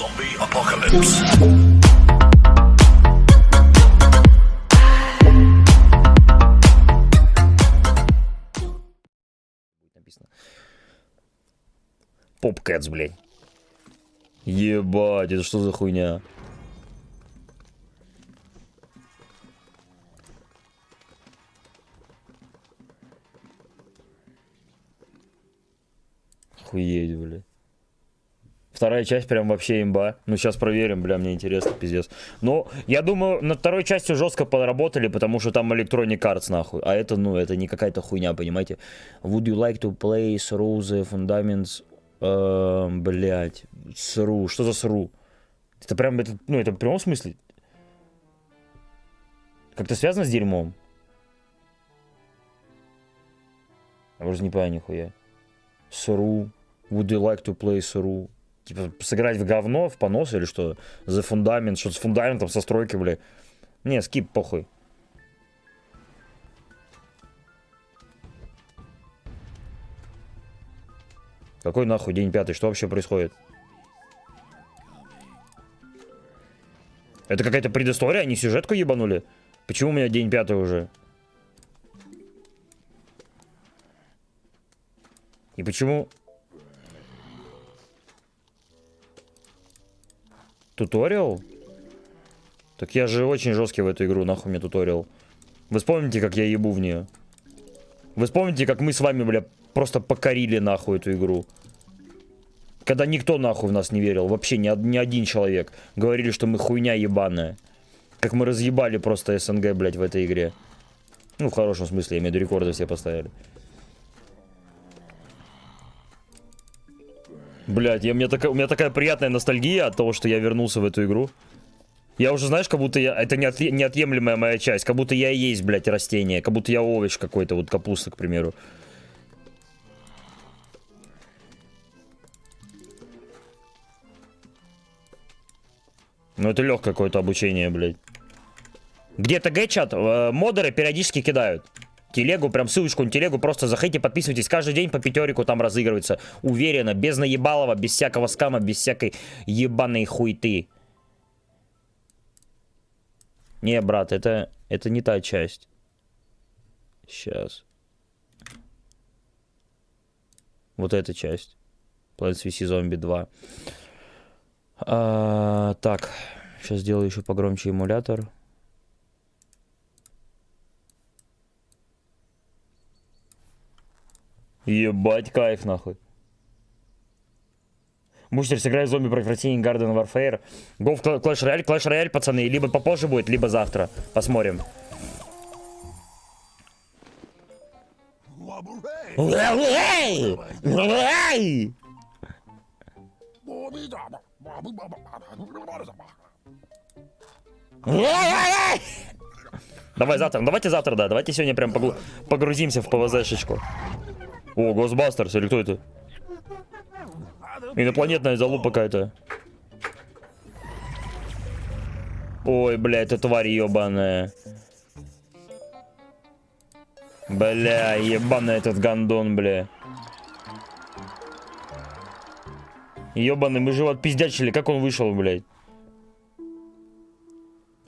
Zombie apocalypse. Попкэтс, блядь. Ебать, это что за хуйня? Охуеть, блядь. Вторая часть прям вообще имба. Ну, сейчас проверим, бля, мне интересно, пиздец. Но я думаю, над второй частью жестко поработали, потому что там Electronic Arts, нахуй. А это, ну, это не какая-то хуйня, понимаете? Would you like to play the fundaments? Э, блядь, сру. Что за сру? Это прям, это, ну, это в прямом смысле? Как-то связано с дерьмом? Я уже не понимаю нихуя. Сру. Would you like to play сру? Типа, сыграть в говно, в понос или что? За фундамент, что с фундаментом, со стройки, бля. Не, скип, похуй. Какой нахуй день пятый? Что вообще происходит? Это какая-то предыстория? Они сюжетку ебанули? Почему у меня день пятый уже? И почему... Туториал? Так я же очень жесткий в эту игру, нахуй мне туториал. Вы вспомните, как я ебу в нее? Вы вспомните, как мы с вами, бля, просто покорили нахуй эту игру? Когда никто нахуй в нас не верил, вообще ни, ни один человек. Говорили, что мы хуйня ебаная. Как мы разъебали просто СНГ, блядь, в этой игре. Ну, в хорошем смысле, я имею в виду, рекорды все поставили. Блять, я, у, меня такая, у меня такая приятная ностальгия от того, что я вернулся в эту игру. Я уже, знаешь, как будто я... Это неотъ, неотъемлемая моя часть. Как будто я и есть, блядь, растение. Как будто я овощ какой-то, вот капуста, к примеру. Ну, это легкое какое-то обучение, блядь. Где-то гэчат, э, модеры периодически кидают. Телегу, прям ссылочку на телегу, просто заходите, подписывайтесь. Каждый день по пятерику там разыгрывается. Уверенно, без наебалова, без всякого скама, без всякой ебаной хуйты. Не, брат, это, это не та часть. Сейчас. Вот эта часть. Plants vs. Zombie 2. А, так, сейчас сделаю еще погромче эмулятор. Ебать, кайф нахуй. Мустер сыграет зомби против России Garden Warfare. Go в Clash Royale. Clash Royale, пацаны, либо попозже будет, либо завтра. Посмотрим. Давай завтра, давайте завтра, да. Давайте сегодня прям погру... погрузимся в ПВЗшечку. О, Госбастерс, или кто это? Инопланетная залупа какая-то. Ой, бля, это тварь ебаная. Бля, ебаный этот гандон, бля. Ебаный, мы же его отпиздячили. Как он вышел, блядь?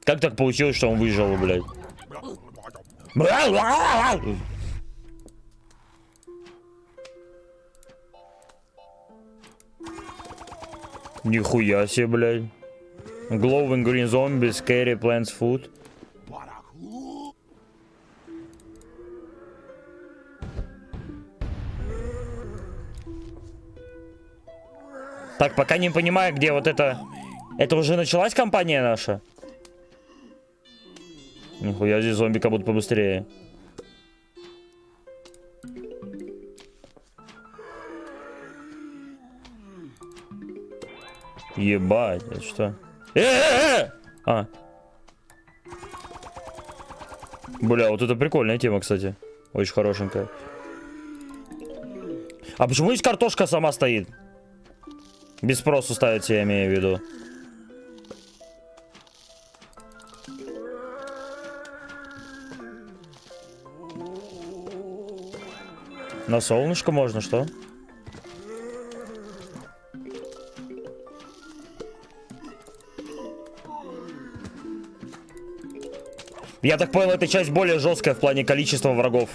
Как так получилось, что он выжил, блядь? Нихуя себе, блядь. Glowing green zombies, scary plants food. Так, пока не понимаю, где вот это... Это уже началась компания наша? Нихуя, здесь зомби как будто побыстрее. Ебать, это что? Э -э -э! А. Бля, вот это прикольная тема, кстати. Очень хорошенькая. А почему здесь картошка сама стоит? Без спросу ставится, я имею в виду. На солнышко можно, что? Я так понял, эта часть более жесткая в плане количества врагов.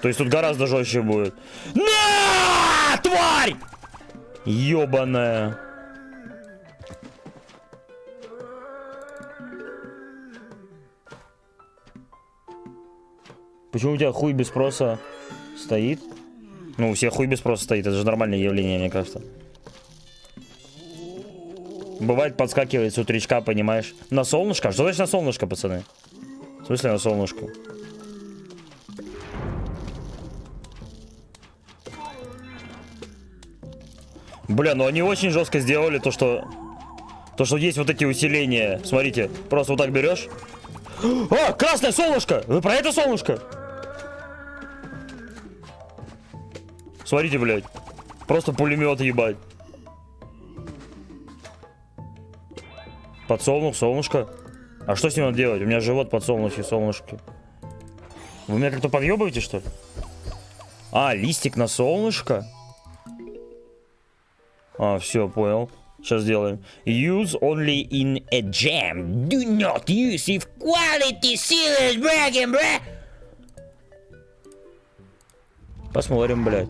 То есть тут гораздо жестче будет. На! Тварь! Ёбаная. Почему у тебя хуй без спроса стоит? Ну, у всех хуй без спроса стоит, это же нормальное явление, мне кажется. Бывает подскакивает с утречка, понимаешь? На солнышко? Что значит на солнышко, пацаны? В смысле на солнышко? Бля, ну они очень жестко сделали то, что... То, что есть вот эти усиления. Смотрите, просто вот так берешь. А, красное солнышко! Вы про это солнышко? Смотрите, блядь. Просто пулемет, ебать. Подсолнух, солнышко. А что с ним надо делать? У меня живот подсолнухи, солнышки. Вы меня как-то подъебываете, что ли? А, листик на солнышко? А, все, понял. Сейчас сделаем. Use only in a jam. Do not use if quality serious bragging, бра. Посмотрим, блядь.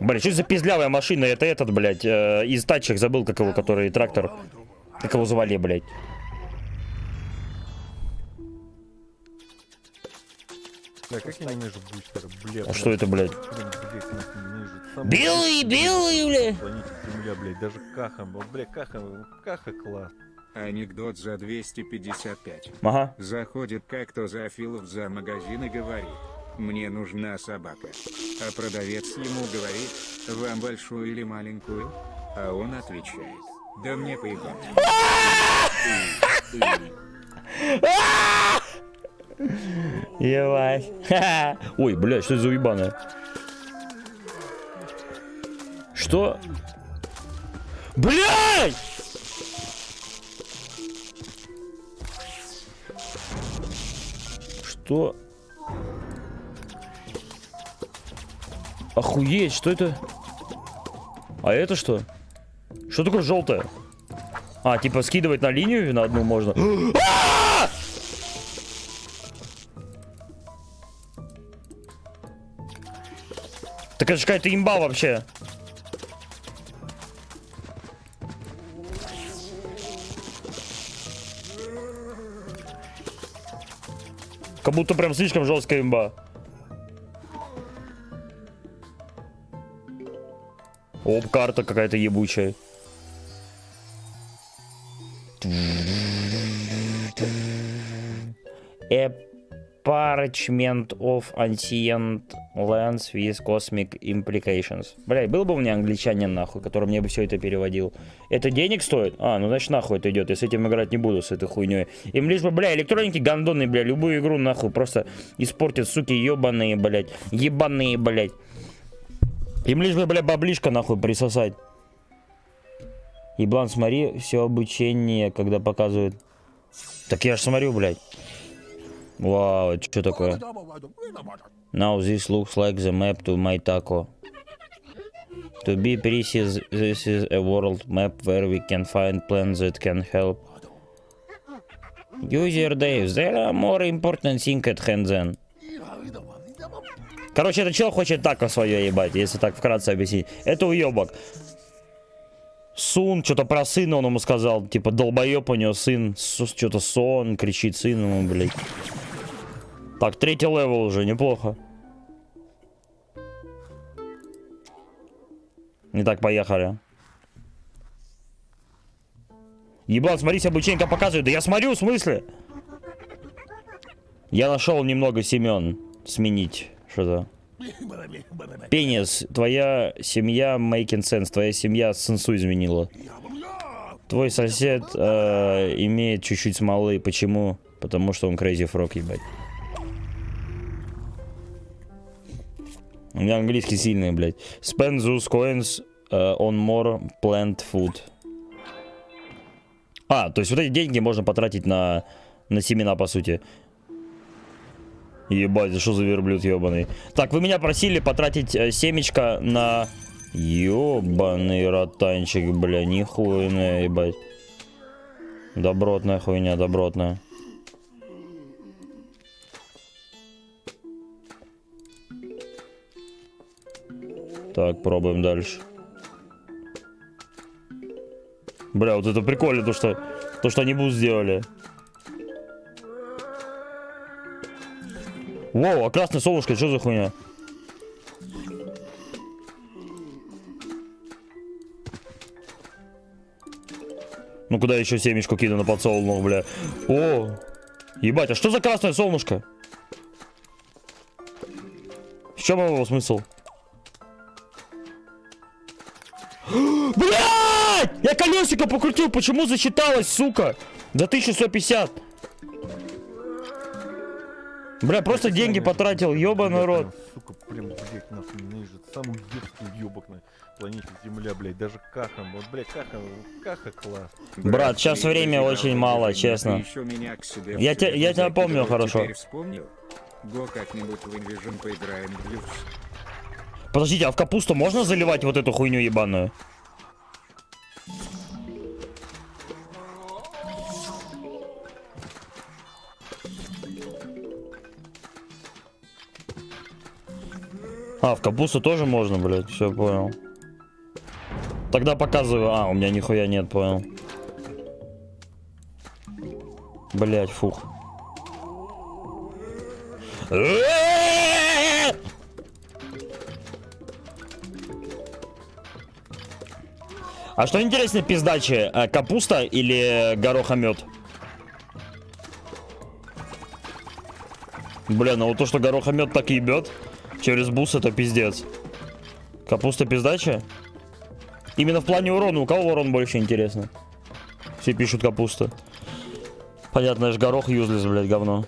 Блядь, что за пиздлявая машина? Это этот, блядь, э, из тачек забыл, как его, который трактор. Как его звали, блядь. Бля, как я ненавижу бустера, блядь. А что это, блядь? Блядь, Белый, белый, бля. планете Земля, блядь, даже Каха, вот, бля, Каха, Каха класс. Анекдот за 255. Ага. Заходит как-то Зафилов за магазин и говорит, мне нужна собака. А продавец ему говорит, вам большую или маленькую? А он отвечает, да мне поебать. Ебать. Ой, блядь, что это за уебаная? Что? Блядь! Что? Охуеть, что это? А это что? Что такое желтое? А, типа скидывать на линию на одну можно. А! Так это же какая-то имба вообще. Как будто прям слишком жесткая имба. Оп, карта какая-то ебучая. Parchment of ancient lands with cosmic implications. Бля, был бы у меня англичанин, нахуй, который мне бы все это переводил. Это денег стоит? А, ну значит нахуй это идет. Я с этим играть не буду, с этой хуйней. Им лишь бы, бля, электроники гандоны, бля, любую игру нахуй просто испортят, суки, ебаные, блядь. Ебаные, блядь. Им лишь бы, бля, баблишка нахуй присосать. Еблан, смотри, все обучение, когда показывают. Так я ж смотрю, блядь. Вау, это что такое? Now this looks like the map to my taco. To be precise, this is a world map where we can find plans that can help. User Dave, there are more important things at hand than. Короче, этот чел хочет тако свое ебать, если так вкратце объяснить. Это уебок. Son, что-то про сына он ему сказал. Типа, долбоеб у него сын. Что-то son, кричит сын ему, блядь. Так, третий level уже, неплохо. Не так, поехали. Ебал, смотрите, обучение как показывает. Да я смотрю, в смысле? Я нашел немного Семен сменить. Что-то. Пенис, твоя семья making sense, твоя семья сенсу изменила. Твой сосед э, имеет чуть-чуть смолы. Почему? Потому что он crazy frog, ебать. У меня английский сильный, блядь. Spend those coins uh, on more plant food. А, то есть вот эти деньги можно потратить на, на семена, по сути. Ебать, что за верблюд ебаный. Так, вы меня просили потратить э, семечко на Ёбаный ротанчик, бля, нихуйная, ебать. Добротная хуйня, добротная. Так, пробуем дальше. Бля, вот это прикольно, то что, то, что они бус сделали. Воу, а красное солнышко, что за хуйня? Ну куда еще семечку кину на подсолнух, бля? О, ебать, а что за красное солнышко? В чем его смысл? Блять! Я колесико покрутил, почему засчиталось, сука? За 1150. Бля, просто деньги потратил, ебаный рот. Сука, прям, блядь, нахуй ненавижу. Самый детский ёбок на планете Земля, блядь. Даже Кахан, вот, блядь, Кахан, Каха класс. Брат, ты время очень мало, честно. еще меня к себе Я в те- себя я тебя помню хорошо. вспомнил? Го как-нибудь в Invision поиграем в люкс. Подождите, а в капусту можно заливать вот эту хуйню ебаную? А, в капусту тоже можно, блядь, все понял. Тогда показываю. А, у меня нихуя нет, понял. Блять, фух. А что интереснее пиздачи, э, капуста или горохомет? Бля, ну вот то, что горохомет так ебет через бус, это пиздец. Капуста пиздача? Именно в плане урона. У кого урон больше интересно? Все пишут капуста. Понятно, я ж горох юзлес, блядь, говно.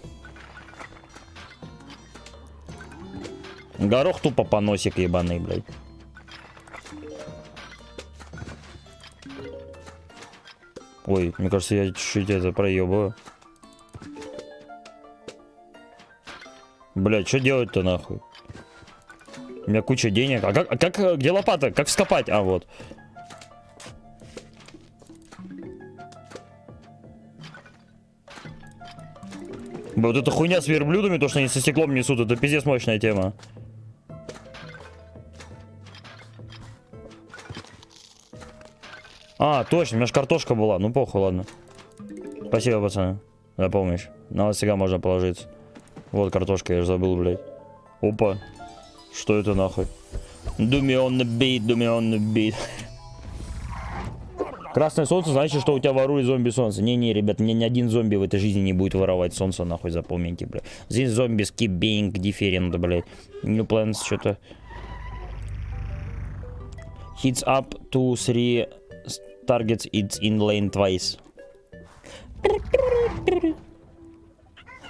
Горох тупо поносик ебаный, блядь. Ой, мне кажется, я чуть-чуть это проебываю. Блядь, что делать-то нахуй? Меня куча денег. А как, а как, э, где лопата? Как вскопать? А, вот. Вот эта хуйня с верблюдами, то, что они со стеклом несут, это пиздец мощная тема. А, точно, у меня же картошка была. Ну, похуй, ладно. Спасибо, пацаны, за помощь. На вас всегда можно положиться. Вот картошка, я же забыл, блядь. Опа. Что это нахуй? Beat, do me on the beat. Красное солнце значит, что у тебя ворует зомби солнце. Не-не, ребят, мне ни один зомби в этой жизни не будет воровать солнце, нахуй, запомните, бля. Здесь зомби keep being different, блядь. New plans, что-то. Hits up to three targets, it's in lane twice.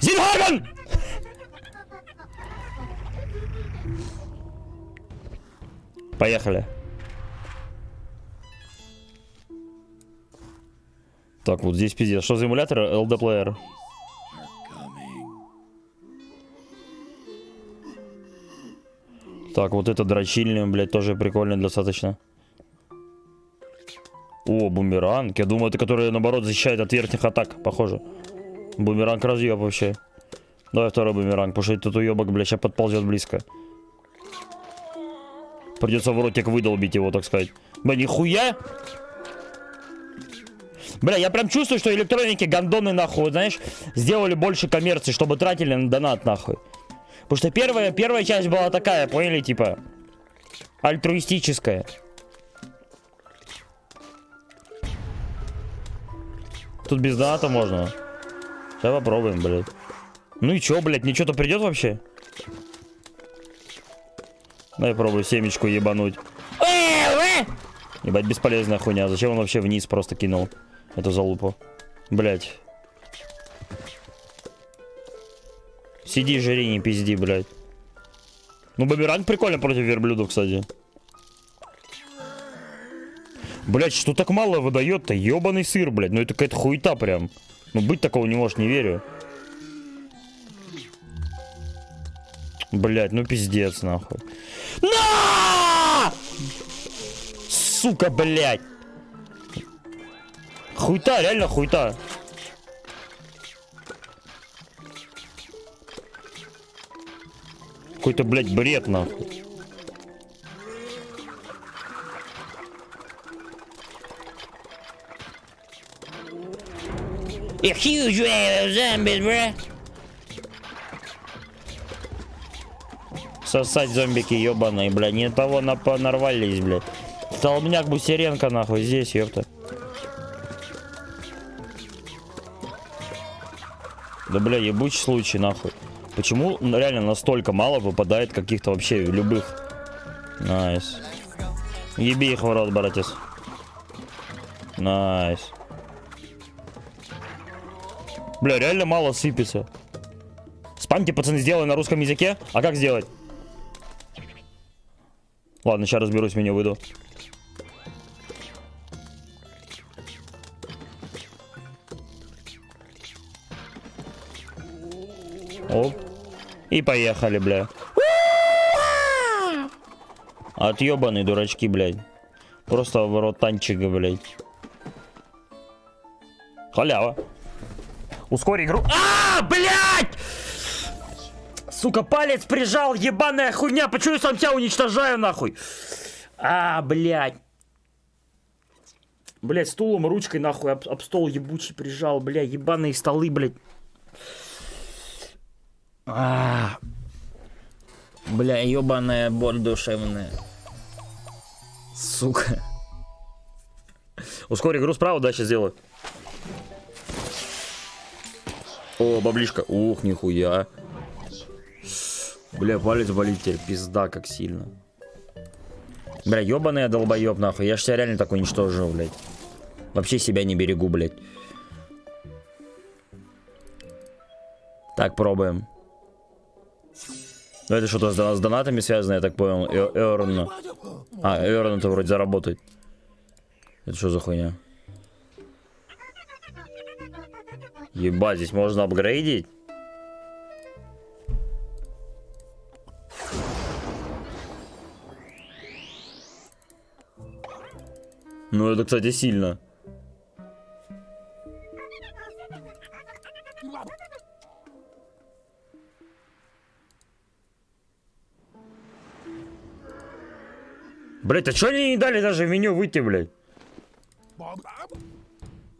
Зинхаген! Поехали. Так, вот здесь пиздец. Что за эмулятор? LD Player. Так, вот это дрочильня, блядь, тоже прикольно достаточно. О, бумеранг. Я думаю, это который, наоборот, защищает от верхних атак, похоже. Бумеранг разъеб вообще. Давай второй бумеранг, потому что этот уебок, блядь, сейчас подползет близко. Придется в ротик выдолбить его, так сказать. Бля, нихуя! Бля, я прям чувствую, что электроники гандоны, нахуй, знаешь, сделали больше коммерции, чтобы тратили на донат, нахуй. Потому что первая, первая часть была такая, поняли, типа, альтруистическая. Тут без доната можно. Сейчас попробуем, блядь. Ну и чё, блядь, мне что-то придет вообще? Дай пробую семечку ебануть. Ебать, бесполезная хуйня. Зачем он вообще вниз просто кинул эту залупу? Блять. Сиди, жри, не пизди, блядь. Ну, бумеранг прикольно против верблюдов, кстати. Блять, что так мало выдает-то? Ебаный сыр, блядь. Ну это какая-то хуета прям. Ну быть такого не может, не верю. Блять, ну пиздец, нахуй. На! сука, блядь. Хуйта, реально хуйта. Какой-то, блядь, бред, нахуй. A huge wave of zombies, bro. Сосать зомбики ебаные, бля. Не того напа нарвались, блядь. Столбняк Бусеренко, нахуй, здесь, ёпта. Да, бля, ебучий случай, нахуй. Почему реально настолько мало выпадает каких-то вообще любых? Nice. Еби их в рот, братец. Nice. Бля, реально мало сыпется. Спамьте, пацаны, сделай на русском языке. А как сделать? Ладно, сейчас разберусь, меню выйду. Оп. И поехали, бля. Отъебаные дурачки, блядь. Просто в рот танчика, блядь. Халява. Ускори игру. А, блядь! Сука, палец прижал, ебаная хуйня. Почему я сам себя уничтожаю, нахуй? А, блядь. Блядь, стулом, ручкой, нахуй, об, об стол ебучий прижал, бля, ебаные столы, блядь. А, бля, ебаная боль душевная. Сука. Ускори игру справа, да, сейчас сделаю. О, баблишка. Ух, нихуя. Бля, палец болит теперь. Пизда, как сильно. Бля, ебаный я долбоеб, нахуй. Я ж себя реально так уничтожил, блядь. Вообще себя не берегу, блядь. Так, пробуем. Ну это что-то с, с донатами связано, я так понял. Эрон. А, Эрон это вроде заработает. Это что за хуйня? Ебать, здесь можно апгрейдить? Ну, это, кстати, сильно. Блять, а что они не дали даже в меню выйти, блядь?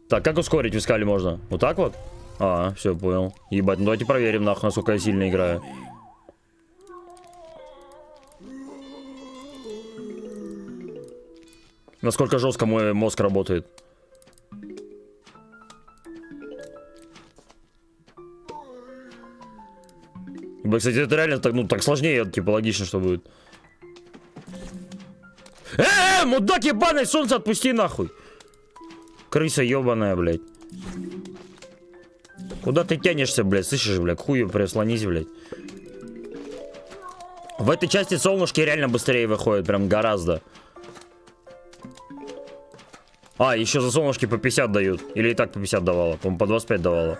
Так, как ускорить в можно? Вот так вот? А, все, понял. Ебать, ну давайте проверим, нахуй, насколько я сильно играю. Насколько жестко мой мозг работает. Ебать, кстати, это реально так, ну, так сложнее, типа, логично, что будет. Э, -э мудак ебаный, солнце отпусти нахуй. Крыса ебаная, блядь. Куда ты тянешься, блядь? Слышишь, блядь? Хую прислонись, блядь. В этой части солнышки реально быстрее выходят. Прям гораздо. А, еще за солнышки по 50 дают. Или и так по 50 давала. По-моему, по 25 давала.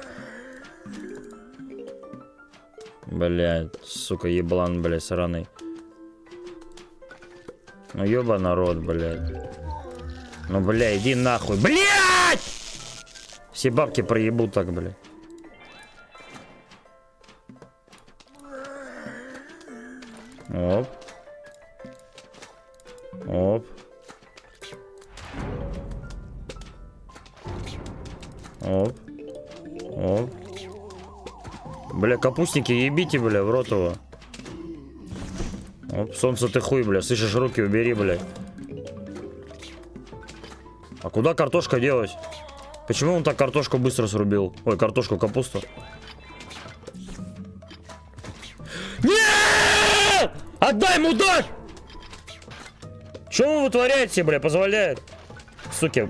Блядь, сука, еблан, блядь, сраный. Ну, еба народ, блядь. Ну, бля, иди нахуй. Блядь! Все бабки проебут так, бля. Оп. Оп. Капустники, ебите, бля, в рот его. Оп, солнце ты хуй, бля. Слышишь, руки убери, бля. А куда картошка делась? Почему он так картошку быстро срубил? Ой, картошку, капусту. Нет! Отдай, мудак! Что вы вытворяете, бля, позволяет? Суки.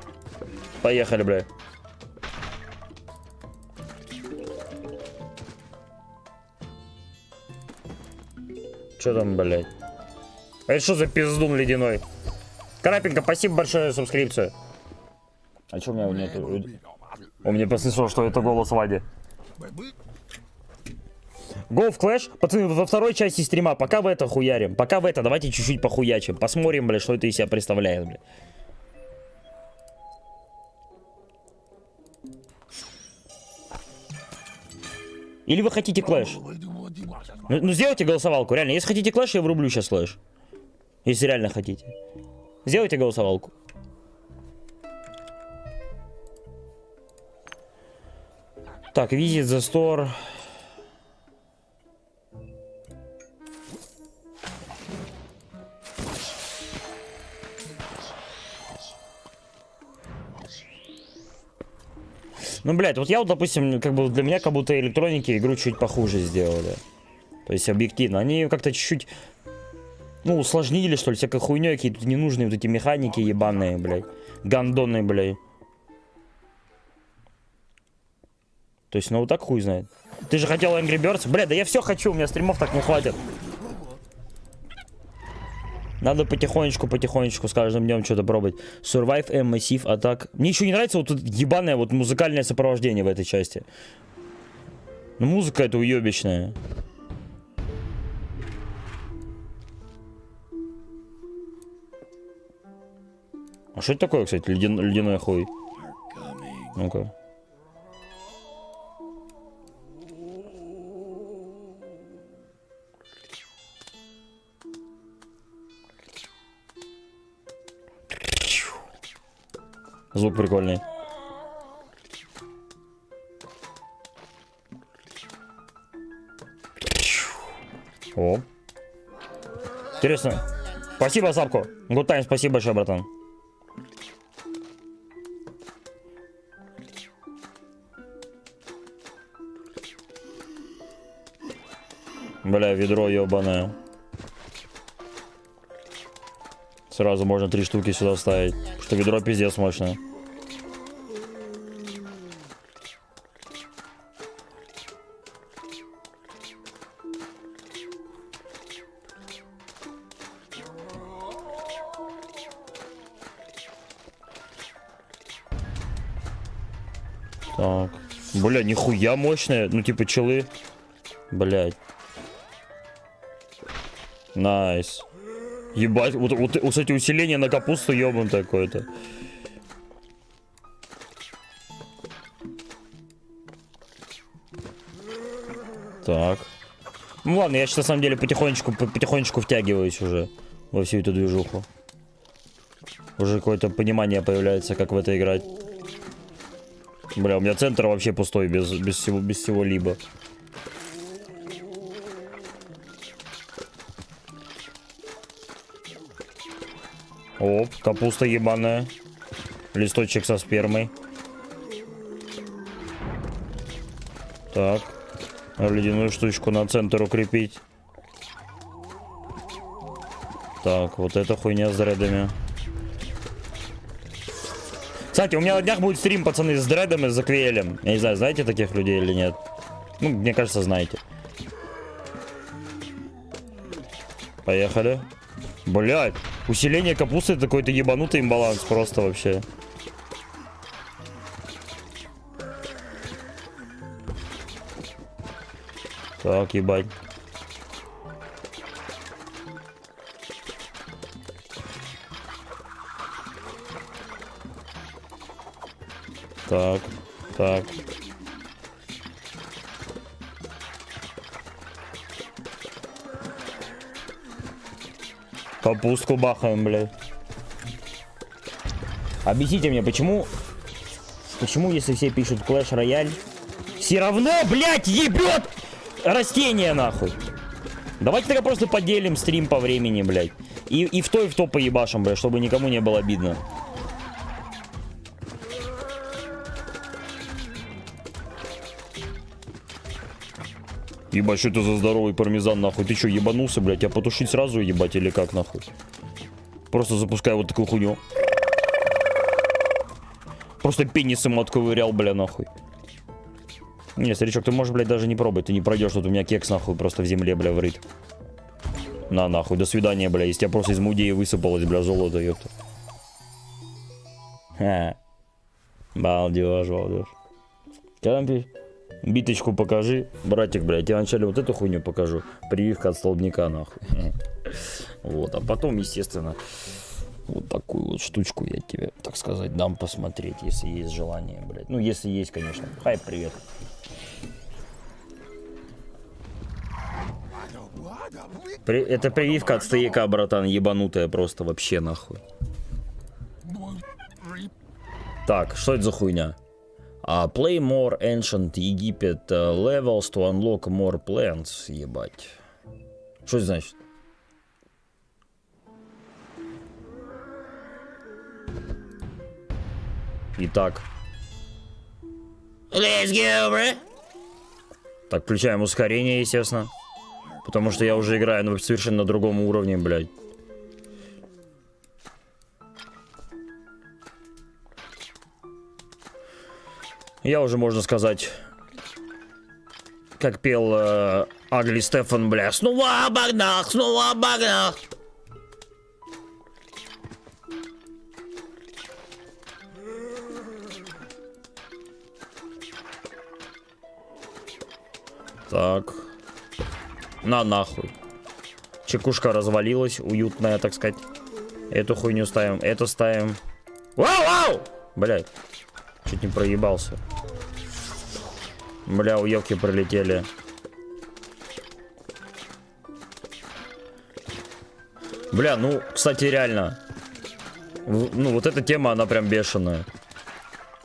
Поехали, бля. Что там, блядь? А это что за пиздун ледяной? Крапенко, спасибо большое за субскрипцию. А что у меня нету? Он мне послышал, что это голос Вади. Go в Clash. Пацаны, во второй части стрима. Пока в это хуярим. Пока в это. Давайте чуть-чуть похуячим. Посмотрим, блядь, что это из себя представляет, блядь. Или вы хотите Clash? Ну, ну сделайте голосовалку, реально. Если хотите Clash, я врублю сейчас Clash. Если реально хотите. Сделайте голосовалку. Так, visit the store. Ну, блядь, вот я вот, допустим, как бы для меня как будто электроники игру чуть похуже сделали. То есть объективно. Они как-то чуть-чуть, ну, усложнили, что ли, всякой хуйней, какие-то ненужные вот эти механики ебаные, блядь. Гандоны, блядь. То есть, ну, вот так хуй знает. Ты же хотел Angry Birds? Бля, да я все хочу, у меня стримов так не хватит. Надо потихонечку, потихонечку с каждым днем что-то пробовать. Survive M Massive Attack. Мне еще не нравится вот тут ебаное вот музыкальное сопровождение в этой части. Ну музыка это уебищная. А что это такое, кстати, ледян, ледяной хуй? Ну-ка. Звук прикольный. О. Интересно. Спасибо, Сапко. Good time, спасибо большое, братан. Бля, ведро ебаное. Сразу можно три штуки сюда ставить. Что ведро пиздец мощное. Так. Бля, нихуя мощная. Ну, типа, челы. Блять. Nice. Ебать, вот, вот, вот эти усиления на капусту ебан такой-то. Так. Ну ладно, я сейчас на самом деле потихонечку, потихонечку втягиваюсь уже во всю эту движуху. Уже какое-то понимание появляется, как в это играть. Бля, у меня центр вообще пустой, без, без всего, без всего либо. Оп, капуста ебаная. Листочек со спермой. Так. Ледяную штучку на центр укрепить. Так, вот эта хуйня с дредами. Кстати, у меня на днях будет стрим, пацаны, с дредом и с заквелем. Я не знаю, знаете таких людей или нет? Ну, мне кажется, знаете. Поехали. Блять, усиление капусты это какой-то ебанутый имбаланс просто вообще. Так, ебать. Так, так. Капустку бахаем, блядь. Объясните мне, почему... Почему, если все пишут Clash Royale, все равно, блядь, ебет растение, нахуй. Давайте тогда просто поделим стрим по времени, блядь. И, и в то, и в то поебашим, блядь, чтобы никому не было обидно. Ебать, что это за здоровый пармезан, нахуй? Ты что, ебанулся, блядь? Я потушить сразу, ебать, или как, нахуй? Просто запускаю вот такую хуйню. Просто пенисом отковырял, бля, нахуй. Не, старичок, ты можешь, блядь, даже не пробовать. Ты не пройдешь, тут у меня кекс, нахуй, просто в земле, бля, врыт. На, нахуй, до свидания, бля. Из тебя просто из мудеи высыпалось, бля, золото, ёпта. Ха. Балдеж, балдеж. Что там пишешь? Биточку покажи. Братик, блядь, я вначале вот эту хуйню покажу. Прививка от столбняка, нахуй. Вот, а потом, естественно, вот такую вот штучку я тебе, так сказать, дам посмотреть, если есть желание, блядь. Ну, если есть, конечно. Хай, привет. При- это прививка от стояка, братан, ебанутая просто вообще нахуй. Так, что это за хуйня? А, play more ancient Египет uh, levels to unlock more plants, ебать. Что это значит? Итак. Let's go, bro. Так, включаем ускорение, естественно. Потому что я уже играю на совершенно другом уровне, блядь. Я уже, можно сказать, как пел э, Агли Стефан, бля, снова обогнал, снова обогнал. Так. На нахуй. Чекушка развалилась, уютная, так сказать. Эту хуйню ставим, эту ставим. Вау, вау! Блядь. Чуть не проебался. Бля, уебки пролетели. Бля, ну, кстати, реально. Ну, вот эта тема, она прям бешеная.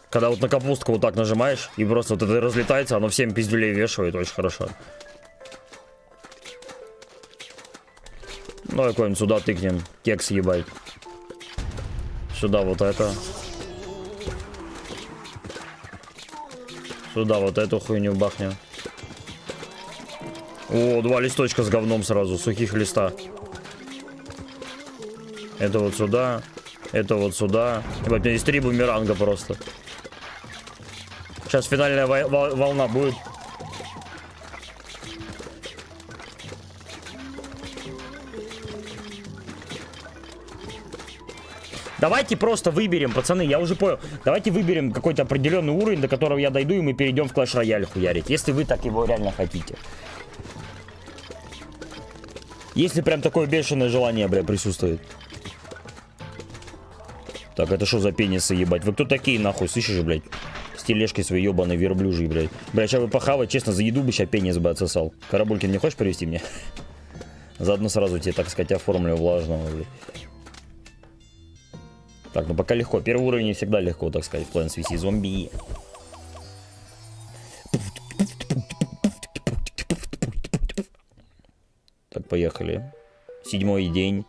Когда вот на капустку вот так нажимаешь, и просто вот это разлетается, оно всем пиздюлей вешивает, очень хорошо. Ну, какой-нибудь сюда тыкнем. Кекс ебать. Сюда вот это. Сюда вот эту хуйню бахнем. О, два листочка с говном сразу, сухих листа. Это вот сюда. Это вот сюда. Ебать, у меня здесь три бумеранга просто. Сейчас финальная волна будет. Давайте просто выберем, пацаны, я уже понял. Давайте выберем какой-то определенный уровень, до которого я дойду, и мы перейдем в Clash Royale хуярить. Если вы так его реально хотите. Если прям такое бешеное желание, бля, присутствует. Так, это что за пенисы, ебать? Вы кто такие, нахуй, слышишь, блядь? С тележкой своей ебаной верблюжьей, блядь. Блядь, сейчас бы похавать, честно, за еду бы сейчас пенис бы отсосал. Карабулькин, не хочешь привезти мне? Заодно сразу тебе, так сказать, оформлю влажного, блядь. Так, ну пока легко. Первый уровень всегда легко, так сказать, в плане связи зомби. Так, поехали. Седьмой день.